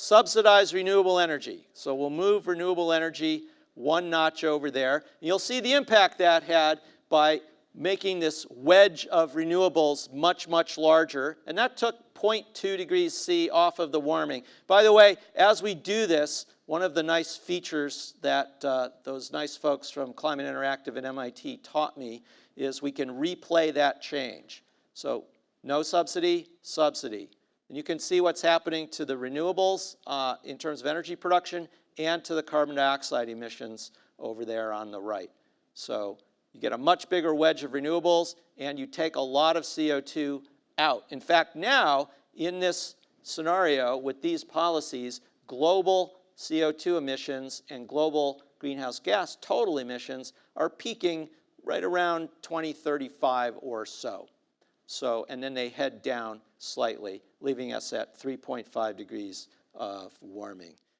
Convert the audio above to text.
Subsidize renewable energy. So we'll move renewable energy one notch over there. And you'll see the impact that had by making this wedge of renewables much, much larger. And that took 0.2 degrees C off of the warming. By the way, as we do this, one of the nice features that uh, those nice folks from Climate Interactive at MIT taught me is we can replay that change. So no subsidy, subsidy. And you can see what's happening to the renewables uh, in terms of energy production and to the carbon dioxide emissions over there on the right. So you get a much bigger wedge of renewables and you take a lot of CO2 out. In fact, now in this scenario with these policies, global CO2 emissions and global greenhouse gas total emissions are peaking right around 2035 or so. So, and then they head down slightly, leaving us at 3.5 degrees of warming.